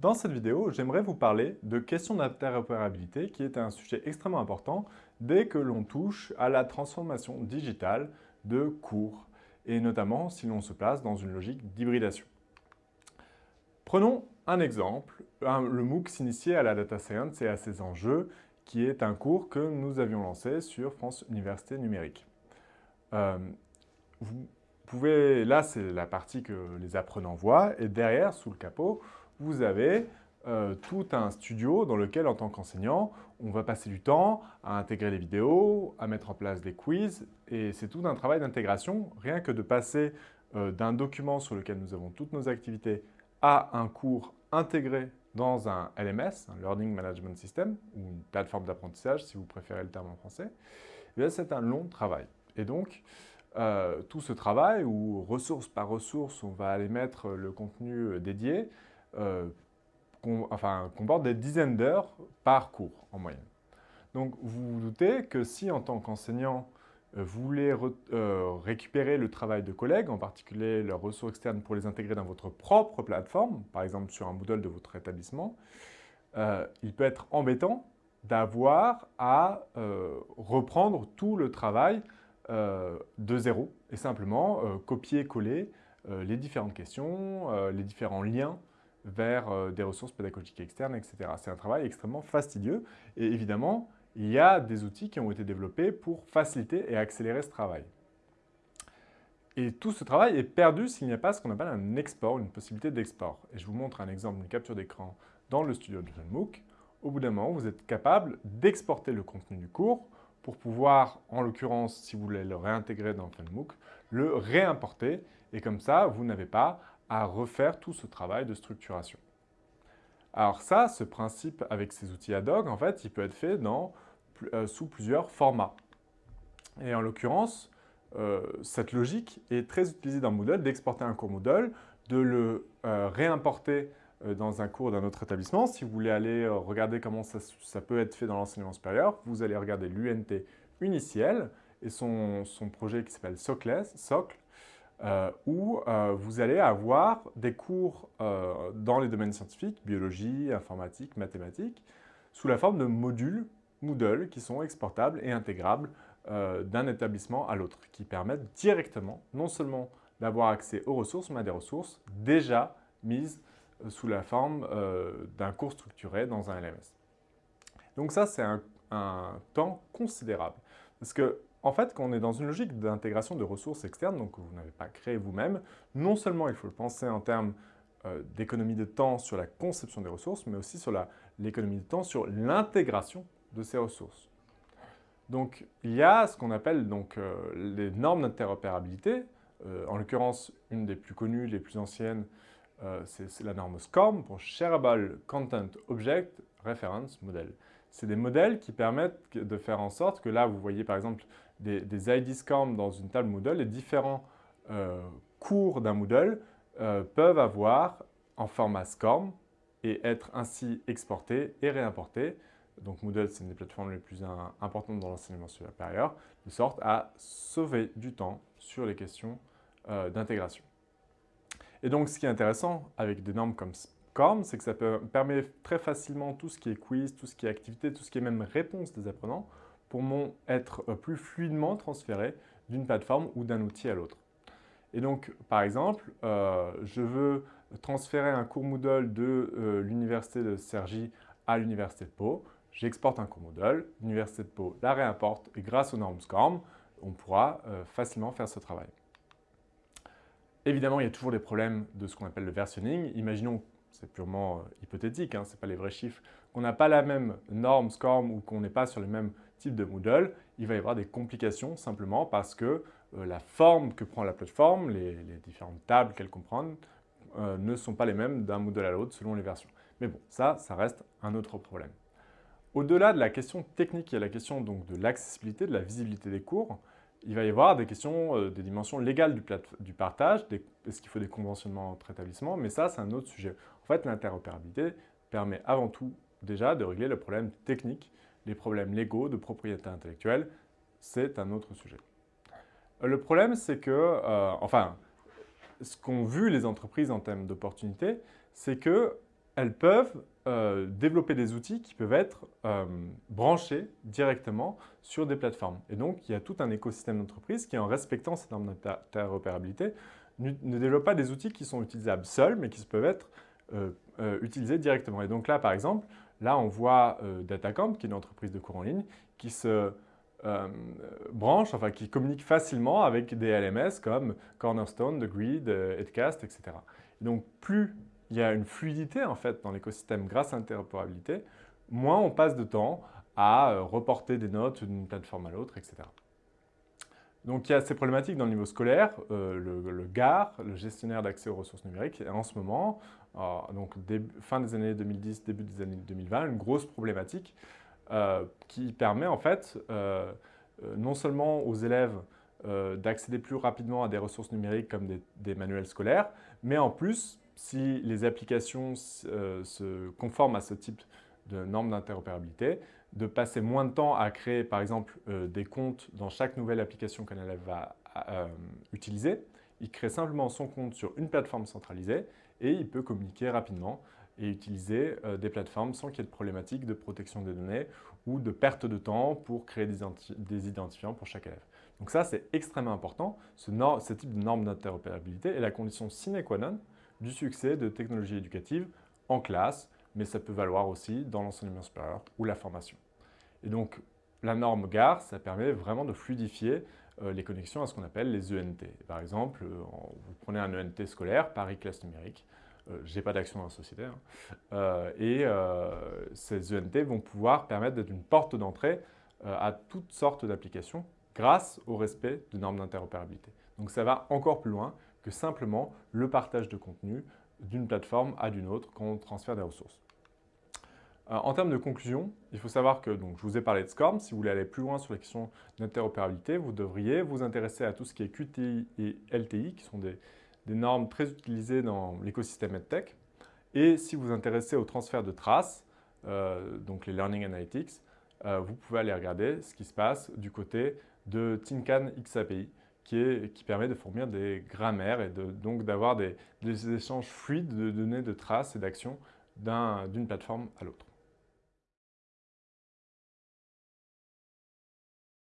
Dans cette vidéo, j'aimerais vous parler de questions d'interopérabilité qui est un sujet extrêmement important dès que l'on touche à la transformation digitale de cours et notamment si l'on se place dans une logique d'hybridation. Prenons un exemple, le MOOC s'initier à la data science et à ses enjeux qui est un cours que nous avions lancé sur France Université Numérique. Euh, vous pouvez, là c'est la partie que les apprenants voient et derrière, sous le capot, vous avez euh, tout un studio dans lequel, en tant qu'enseignant, on va passer du temps à intégrer des vidéos, à mettre en place des quiz, et c'est tout un travail d'intégration, rien que de passer euh, d'un document sur lequel nous avons toutes nos activités à un cours intégré dans un LMS, un Learning Management System, ou une plateforme d'apprentissage, si vous préférez le terme en français, eh c'est un long travail. Et donc, euh, tout ce travail, où ressource par ressource, on va aller mettre le contenu dédié, euh, enfin, comporte des dizaines d'heures par cours en moyenne. Donc vous vous doutez que si en tant qu'enseignant, euh, vous voulez euh, récupérer le travail de collègues, en particulier leurs ressources externes pour les intégrer dans votre propre plateforme, par exemple sur un Moodle de votre établissement, il peut être embêtant d'avoir à reprendre tout le travail de zéro et simplement copier-coller les différentes questions, les différents liens vers euh, des ressources pédagogiques externes, etc. C'est un travail extrêmement fastidieux et évidemment, il y a des outils qui ont été développés pour faciliter et accélérer ce travail. Et tout ce travail est perdu s'il n'y a pas ce qu'on appelle un export, une possibilité d'export. Et je vous montre un exemple, une capture d'écran dans le studio de MOOC. Au bout d'un moment, vous êtes capable d'exporter le contenu du cours pour pouvoir, en l'occurrence, si vous voulez le réintégrer dans FunMOOC, le réimporter. Et comme ça, vous n'avez pas à refaire tout ce travail de structuration. Alors ça, ce principe avec ces outils ad hoc, en fait, il peut être fait dans, euh, sous plusieurs formats. Et en l'occurrence, euh, cette logique est très utilisée dans Moodle, d'exporter un cours Moodle, de le euh, réimporter dans un cours d'un autre établissement. Si vous voulez aller regarder comment ça, peut être fait dans l'enseignement supérieur, vous allez regarder l'UNT Uniciel et son, son projet qui s'appelle Socle, Socle euh, où euh, vous allez avoir des cours euh, dans les domaines scientifiques, biologie, informatique, mathématiques, sous la forme de modules Moodle qui sont exportables et intégrables d'un établissement à l'autre, qui permettent directement, non seulement d'avoir accès aux ressources, mais à des ressources déjà mises sous la forme d'un cours structuré dans un LMS. Donc ça, c'est un, un temps considérable. Parce que en fait, quand on est dans une logique d'intégration de ressources externes, donc que vous n'avez pas créé vous-même, non seulement il faut le penser en termes euh, d'économie de temps sur la conception des ressources, mais aussi sur l'économie de temps sur l'intégration de ces ressources. Donc, il y a ce qu'on appelle donc, euh, les normes d'interopérabilité. Euh, en l'occurrence, une des plus connues, les plus anciennes, c'est la norme SCORM pour Shareable Content Object Reference Model. C'est des modèles qui permettent de faire en sorte que là, vous voyez par exemple des, ID SCORM dans une table Moodle, les différents euh, cours d'un Moodle euh, peuvent avoir en format SCORM et être ainsi exportés et réimportés. Donc Moodle, c'est une des plateformes les plus importantes dans l'enseignement supérieur, de sorte à sauver du temps sur les questions euh, d'intégration. Et donc, ce qui est intéressant avec des normes comme SCORM, c'est que ça permet très facilement tout ce qui est quiz, tout ce qui est activité, tout ce qui est même réponse des apprenants, pour être euh, plus fluidement transféré d'une plateforme ou d'un outil à l'autre. Et donc, par exemple, euh, je veux transférer un cours Moodle de euh, l'Université de Cergy à l'Université de Pau. J'exporte un cours Moodle, l'Université de Pau la réimporte et grâce aux normes SCORM, on pourra facilement faire ce travail. Évidemment, il y a toujours des problèmes de ce qu'on appelle le versionning. Imaginons, c'est purement hypothétique, hein, ce n'est pas les vrais chiffres, qu'on n'a pas la même norme SCORM ou qu'on n'est pas sur les mêmes type de Moodle, il va y avoir des complications simplement parce que euh, la forme que prend la plateforme, les, différentes tables qu'elle comprend, euh, ne sont pas les mêmes d'un Moodle à l'autre selon les versions. Mais bon, ça, ça reste un autre problème. Au-delà de la question technique, il y a la question donc, de l'accessibilité, de la visibilité des cours. Il va y avoir des questions, euh, des dimensions légales du, du partage, est-ce qu'il faut des conventionnements entre établissements, mais ça, c'est un autre sujet. Fait, l'interopérabilité permet avant tout déjà de régler le problème technique les problèmes légaux de propriété intellectuelle, c'est un autre sujet. Le problème, c'est que, euh, enfin, ce qu'ont vu les entreprises en termes d'opportunités, c'est qu'elles elles peuvent euh, développer des outils qui peuvent être euh, branchés directement sur des plateformes. Et donc, il y a tout un écosystème d'entreprise qui, en respectant ces normes d'interopérabilité, ne développe pas des outils qui sont utilisables seuls, mais qui peuvent être utilisés directement. Et donc là, par exemple, là, on voit Datacamp, qui est une entreprise de cours en ligne, qui se branche, enfin qui communique facilement avec des LMS comme Cornerstone, The Grid, Edcast, etc. Et donc, plus il y a une fluidité en fait dans l'écosystème grâce à l'interopérabilité, moins on passe de temps à euh, reporter des notes d'une plateforme à l'autre, etc. Donc il y a ces problématiques dans le niveau scolaire, euh, le, GAR, le gestionnaire d'accès aux ressources numériques, en ce moment, euh, donc fin des années 2010, début des années 2020, une grosse problématique qui permet en fait non seulement aux élèves d'accéder plus rapidement à des ressources numériques comme des manuels scolaires, mais en plus si les applications euh, se conforment à ce type de normes d'interopérabilité, de passer moins de temps à créer, par exemple, euh, des comptes dans chaque nouvelle application qu'un élève va euh, utiliser. Il crée simplement son compte sur une plateforme centralisée et il peut communiquer rapidement et utiliser des plateformes sans qu'il y ait de problématique de protection des données ou de perte de temps pour créer des, identifiants pour chaque élève. Donc ça, c'est extrêmement important. Ce, ce type de norme d'interopérabilité est la condition sine qua non du succès de technologies éducatives en classe, mais ça peut valoir aussi dans l'enseignement supérieur ou la formation. Et donc, la norme GAR, ça permet vraiment de fluidifier euh, les connexions à ce qu'on appelle les ENT. Par exemple, euh, vous prenez un ENT scolaire, Paris Classe Numérique, euh, je n'ai pas d'action dans la société, hein, et ces ENT vont pouvoir permettre d'être une porte d'entrée à toutes sortes d'applications grâce au respect de normes d'interopérabilité. Donc ça va encore plus loin que simplement le partage de contenu d'une plateforme à d'une autre quand on transfère des ressources. Euh, en termes de conclusion, il faut savoir que je vous ai parlé de SCORM. Si vous voulez aller plus loin sur la question d'interopérabilité, vous devriez vous intéresser à tout ce qui est QTI et LTI, qui sont des, normes très utilisées dans l'écosystème EdTech. Et si vous vous intéressez au transfert de traces, euh, donc les Learning Analytics, euh, vous pouvez aller regarder ce qui se passe du côté de Tincan XAPI, qui, permet de fournir des grammaires et donc d'avoir des, échanges fluides de données de traces et d'actions d'une plateforme à l'autre.